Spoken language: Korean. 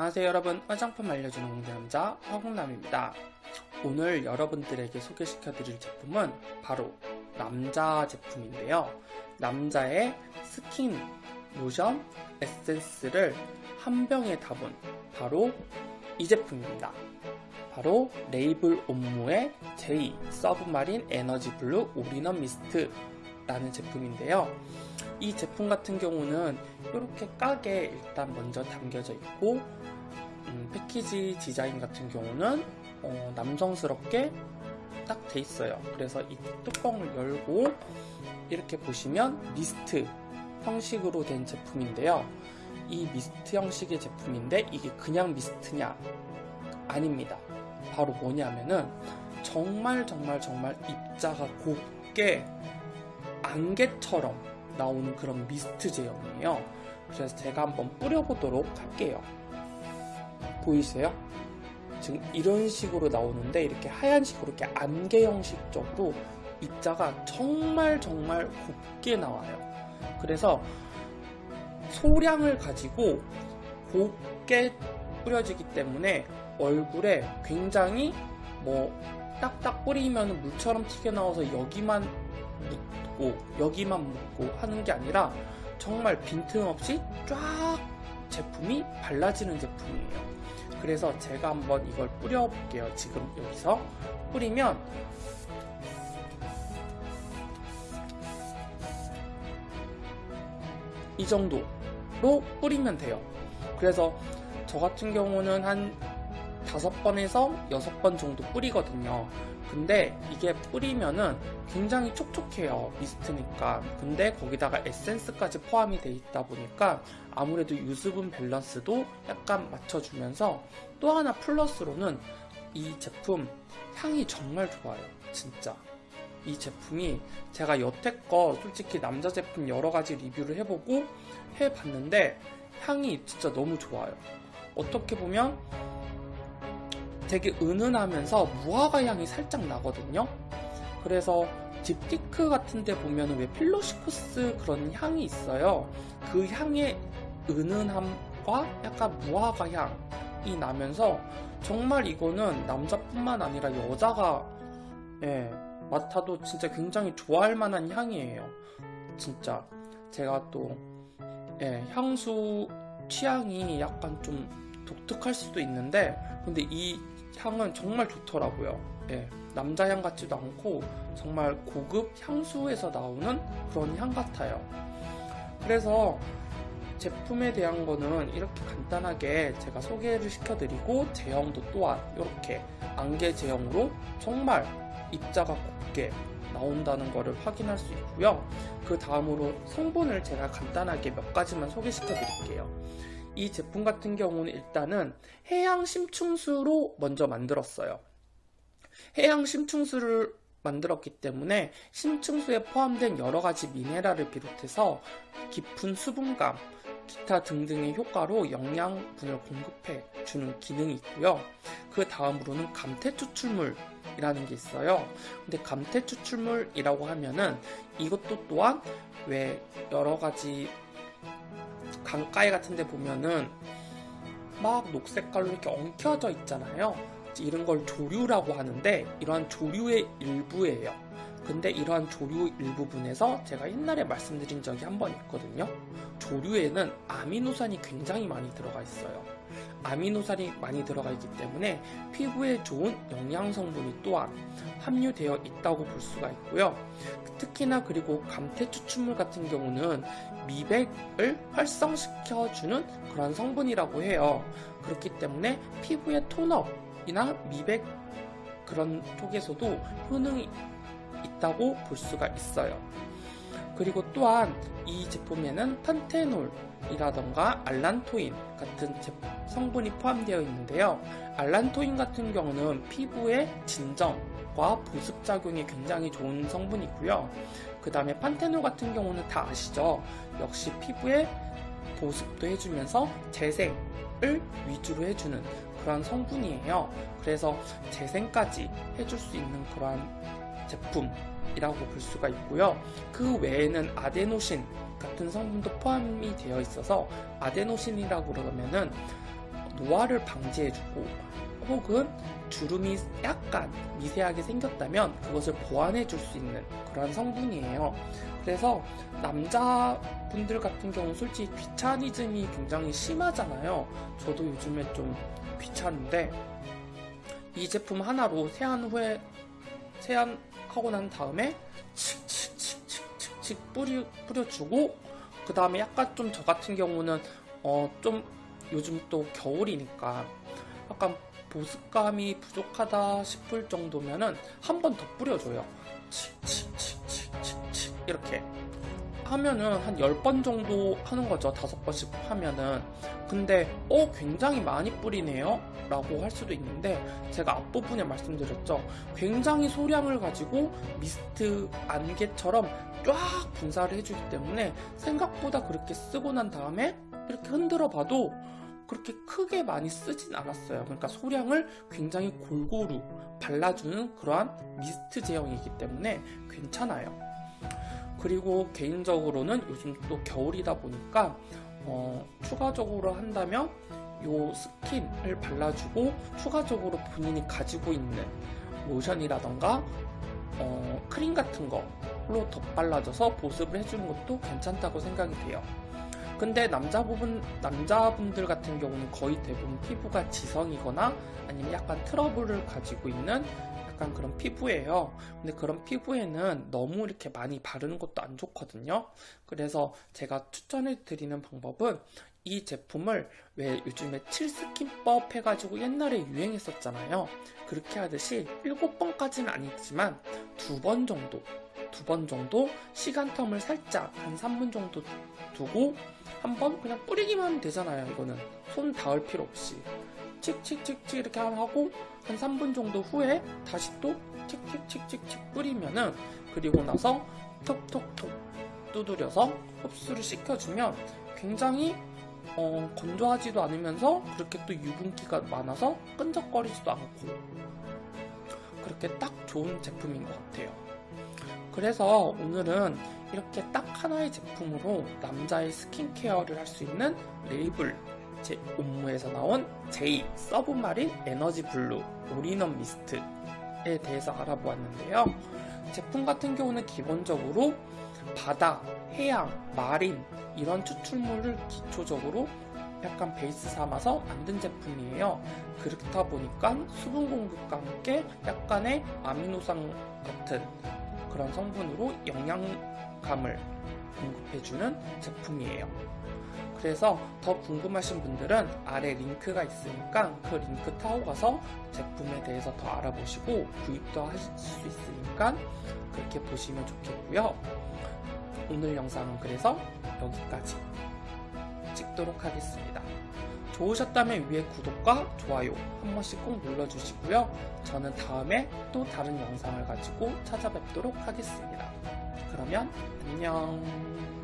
안녕하세요 여러분. 화장품 알려주는 홍대남자 화공남입니다. 오늘 여러분들에게 소개시켜 드릴 제품은 바로 남자 제품인데요. 남자의 스킨, 로션, 에센스를 한 병에 담은 바로 이 제품입니다. 바로 레이블 옴므의 제이 서브마린 에너지 블루 올인원 미스트 라는 제품인데요 이 제품 같은 경우는 이렇게 깍에 일단 먼저 담겨져 있고 음, 패키지 디자인 같은 경우는 어, 남성스럽게 딱 돼 있어요. 그래서 이 뚜껑을 열고 이렇게 보시면 미스트 형식으로 된 제품인데요. 이 미스트 형식의 제품인데 이게 그냥 미스트냐? 아닙니다. 바로 뭐냐면은 정말 정말 정말 입자가 곱게 안개처럼 나오는 그런 미스트 제형이에요. 그래서 제가 한번 뿌려보도록 할게요. 보이세요? 지금 이런 식으로 나오는데 이렇게 하얀식으로 이렇게 안개 형식적으로 입자가 정말 정말 곱게 나와요. 그래서 소량을 가지고 곱게 뿌려지기 때문에 얼굴에 굉장히 뭐 딱딱 뿌리면 물처럼 튀겨나와서 여기만 묻고 여기만 묻고 하는 게 아니라 정말 빈틈없이 쫙 제품이 발라지는 제품이에요. 그래서 제가 한번 이걸 뿌려 볼게요. 지금 여기서 뿌리면 이 정도로 뿌리면 돼요. 그래서 저 같은 경우는 한 다섯 번에서 여섯 번 정도 뿌리거든요. 근데 이게 뿌리면은 굉장히 촉촉해요 미스트니까. 근데 거기다가 에센스까지 포함이 돼 있다 보니까 아무래도 유수분 밸런스도 약간 맞춰주면서 또 하나 플러스로는 이 제품 향이 정말 좋아요 진짜. 이 제품이 제가 여태껏 솔직히 남자 제품 여러 가지 리뷰를 해보고 해봤는데 향이 진짜 너무 좋아요. 어떻게 보면 되게 은은하면서 무화과 향이 살짝 나거든요. 그래서 딥티크 같은 데 보면 왜 필로시쿠스 그런 향이 있어요. 그 향의 은은함과 약간 무화과 향이 나면서 정말 이거는 남자뿐만 아니라 여자가 예, 맡아도 진짜 굉장히 좋아할 만한 향이에요. 진짜 제가 또 예, 향수 취향이 약간 좀 독특할 수도 있는데 근데 이 향은 정말 좋더라고요. 예, 남자 향 같지도 않고 정말 고급 향수에서 나오는 그런 향 같아요. 그래서 제품에 대한 거는 이렇게 간단하게 제가 소개를 시켜드리고 제형도 또한 이렇게 안개 제형으로 정말 입자가 곱게 나온다는 것을 확인할 수 있고요. 그 다음으로 성분을 제가 간단하게 몇 가지만 소개시켜 드릴게요. 이 제품 같은 경우는 일단은 해양 심층수로 먼저 만들었어요. 해양 심층수를 만들었기 때문에 심층수에 포함된 여러가지 미네랄을 비롯해서 깊은 수분감, 기타 등등의 효과로 영양분을 공급해 주는 기능이 있고요. 그 다음으로는 감태 추출물 이라는 게 있어요. 근데 감태 추출물이라고 하면은 이것도 또한 왜 여러 가지 강가에 같은 데 보면은 막 녹색깔로 이렇게 엉켜져 있잖아요. 이런 걸 조류라고 하는데 이러한 조류의 일부예요. 근데 이러한 조류 일부분에서 제가 옛날에 말씀드린 적이 한 번 있거든요 조류에는 아미노산이 굉장히 많이 들어가 있어요 아미노산이 많이 들어가 있기 때문에 피부에 좋은 영양 성분이 또한 함유되어 있다고 볼 수가 있고요 특히나 그리고 감태 추출물 같은 경우는 미백을 활성시켜주는 그런 성분이라고 해요. 그렇기 때문에 피부의 톤업이나 미백 그런 쪽에서도 효능이 있다고 볼 수가 있어요. 그리고 또한 이 제품에는 판테놀이라던가 알란토인 같은 성분이 포함되어 있는데요. 알란토인 같은 경우는 피부의 진정과 보습작용에 굉장히 좋은 성분이고요. 그 다음에 판테놀 같은 경우는 다 아시죠? 역시 피부에 보습도 해주면서 재생을 위주로 해주는 그런 성분이에요. 그래서 재생까지 해줄 수 있는 그런 제품 이라고 볼 수가 있고요. 그 외에는 아데노신 같은 성분도 포함이 되어 있어서 아데노신이라고 그러면은 노화를 방지해주고 혹은 주름이 약간 미세하게 생겼다면 그것을 보완해 줄 수 있는 그런 성분이에요. 그래서 남자분들 같은 경우 솔직히 귀차니즘이 굉장히 심하잖아요. 저도 요즘에 좀 귀찮은데 이 제품 하나로 세안 후에 세안하고 난 다음에 칙칙칙칙칙칙 뿌리 뿌려주고 그 다음에 약간 좀 저 같은 경우는 어 좀 요즘 또 겨울이니까 약간 보습감이 부족하다 싶을 정도면은 한 번 더 뿌려줘요. 칙칙칙칙칙칙 이렇게 하면은 한 10번 정도 하는 거죠. 5번씩 하면은. 근데 어 굉장히 많이 뿌리네요. 라고 할 수도 있는데 제가 앞부분에 말씀드렸죠. 굉장히 소량을 가지고 미스트 안개처럼 쫙 분사를 해주기 때문에 생각보다 그렇게 쓰고 난 다음에 이렇게 흔들어 봐도 그렇게 크게 많이 쓰진 않았어요. 그러니까 소량을 굉장히 골고루 발라주는 그러한 미스트 제형이기 때문에 괜찮아요. 그리고 개인적으로는 요즘 또 겨울이다 보니까 어, 추가적으로 한다면 요 스킨을 발라주고 추가적으로 본인이 가지고 있는 로션이라던가 어, 크림 같은 거로 덧발라져서 보습을 해주는 것도 괜찮다고 생각이 돼요. 근데 남자 부분 남자분들 같은 경우는 거의 대부분 피부가 지성이거나 아니면 약간 트러블을 가지고 있는 약간 그런 피부예요. 근데 그런 피부에는 너무 이렇게 많이 바르는 것도 안 좋거든요. 그래서 제가 추천해 드리는 방법은 이 제품을 왜 요즘에 칠스킨법 해가지고 옛날에 유행했었잖아요. 그렇게 하듯이 7번까지는 아니지만 두 번 정도 두 번 정도 시간 텀을 살짝 한 3분 정도 두고 한번 그냥 뿌리기만 되잖아요. 이거는 손 닿을 필요 없이 칙칙칙칙 이렇게 하고 한 3분 정도 후에 다시 또 칙칙칙칙칙 뿌리면은 그리고 나서 톡톡톡 두드려서 흡수를 시켜주면 굉장히 어, 건조하지도 않으면서 그렇게 또 유분기가 많아서 끈적거리지도 않고 그렇게 딱 좋은 제품인 것 같아요. 그래서 오늘은 이렇게 딱 하나의 제품으로 남자의 스킨케어를 할 수 있는 레이블 제 옴므에서 나온 제이 서브마린 에너지 블루 올인원 미스트에 대해서 알아보았는데요. 제품 같은 경우는 기본적으로 바다, 해양, marine 이런 추출물을 기초적으로 약간 베이스 삼아서 만든 제품이에요. 그렇다 보니까 수분 공급과 함께 약간의 아미노산 같은 그런 성분으로 영양감을 공급해주는 제품이에요. 그래서 더 궁금하신 분들은 아래 링크가 있으니까 그 링크 타고 가서 제품에 대해서 더 알아보시고 구입도 하실 수 있으니까 그렇게 보시면 좋겠고요. 오늘 영상은 그래서 여기까지 찍도록 하겠습니다. 좋으셨다면 위에 구독과 좋아요 한 번씩 꼭 눌러주시고요. 저는 다음에 또 다른 영상을 가지고 찾아뵙도록 하겠습니다. 그러면 안녕.